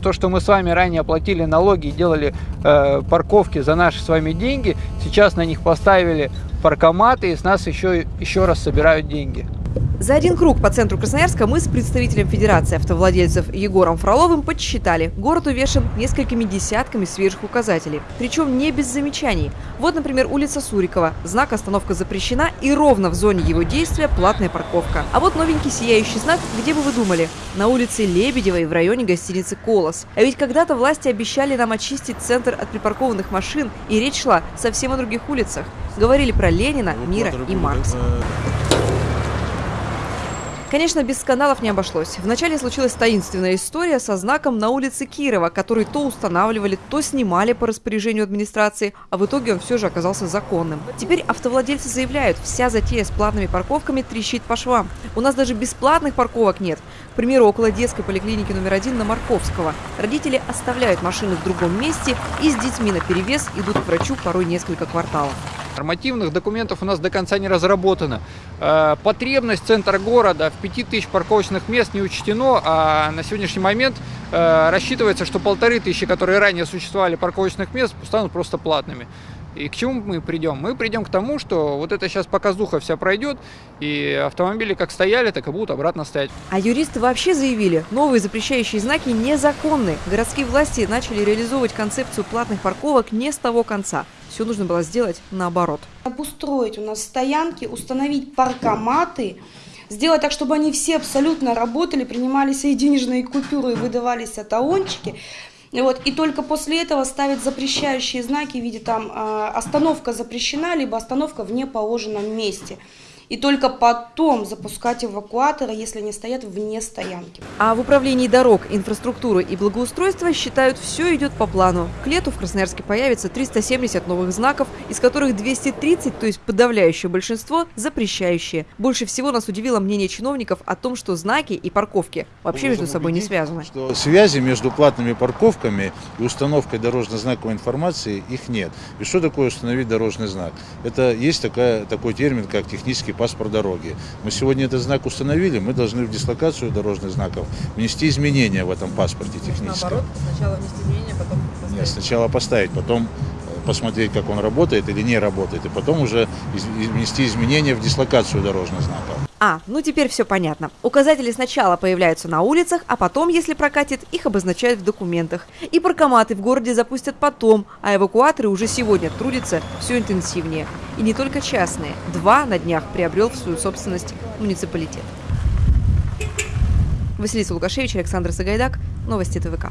то, что мы с вами ранее платили налоги и делали э, парковки за наши с вами деньги, сейчас на них поставили паркоматы и с нас еще, еще раз собирают деньги. За один круг по центру Красноярска мы с представителем Федерации автовладельцев Егором Фроловым подсчитали. Город увешан несколькими десятками свежих указателей. Причем не без замечаний. Вот, например, улица Сурикова. Знак «Остановка запрещена» и ровно в зоне его действия платная парковка. А вот новенький сияющий знак, где бы вы думали? На улице Лебедевой в районе гостиницы «Колос». А ведь когда-то власти обещали нам очистить центр от припаркованных машин, и речь шла совсем о других улицах. Говорили про Ленина, Мира и Маркса. Конечно, без скандалов не обошлось. Вначале случилась таинственная история со знаком на улице Кирова, который то устанавливали, то снимали по распоряжению администрации, а в итоге он все же оказался законным. Теперь автовладельцы заявляют, вся затея с платными парковками трещит по швам. У нас даже бесплатных парковок нет. К примеру, около детской поликлиники номер один на Марковского. Родители оставляют машины в другом месте и с детьми на перевес идут к врачу порой несколько кварталов. Нормативных документов у нас до конца не разработано. Э, потребность центра города в 5000 парковочных мест не учтено, а на сегодняшний момент э, рассчитывается, что полторы тысячи, которые ранее существовали парковочных мест, станут просто платными. И к чему мы придем? Мы придем к тому, что вот это сейчас показуха вся пройдет, и автомобили как стояли, так и будут обратно стоять. А юристы вообще заявили, новые запрещающие знаки незаконны. Городские власти начали реализовывать концепцию платных парковок не с того конца. Все нужно было сделать наоборот. Обустроить у нас стоянки, установить паркоматы, сделать так, чтобы они все абсолютно работали, принимались и денежные купюры, и выдавались атаончики. Вот, и только после этого ставить запрещающие знаки в виде там э, остановка запрещена, либо остановка в неположенном месте и только потом запускать эвакуаторы, если они стоят вне стоянки. А в управлении дорог, инфраструктуры и благоустройства считают, все идет по плану. К лету в Красноярске появится 370 новых знаков, из которых 230, то есть подавляющее большинство, запрещающие. Больше всего нас удивило мнение чиновников о том, что знаки и парковки вообще между собой не связаны. Что связи между платными парковками и установкой дорожно-знаковой информации их нет. И что такое установить дорожный знак? Это есть такая, такой термин, как технический паспорт дороги. Мы сегодня этот знак установили, мы должны в дислокацию дорожных знаков внести изменения в этом паспорте техническом. Наоборот, сначала внести изменения, потом поставить. Нет, сначала поставить, потом посмотреть, как он работает или не работает, и потом уже внести изменения в дислокацию дорожных знаков. А, ну теперь все понятно. Указатели сначала появляются на улицах, а потом, если прокатит, их обозначают в документах. И паркоматы в городе запустят потом, а эвакуаторы уже сегодня трудятся все интенсивнее. И не только частные. Два на днях приобрел в свою собственность муниципалитет. Василиса Лукашевич, Александр Сагайдак. Новости ТВК.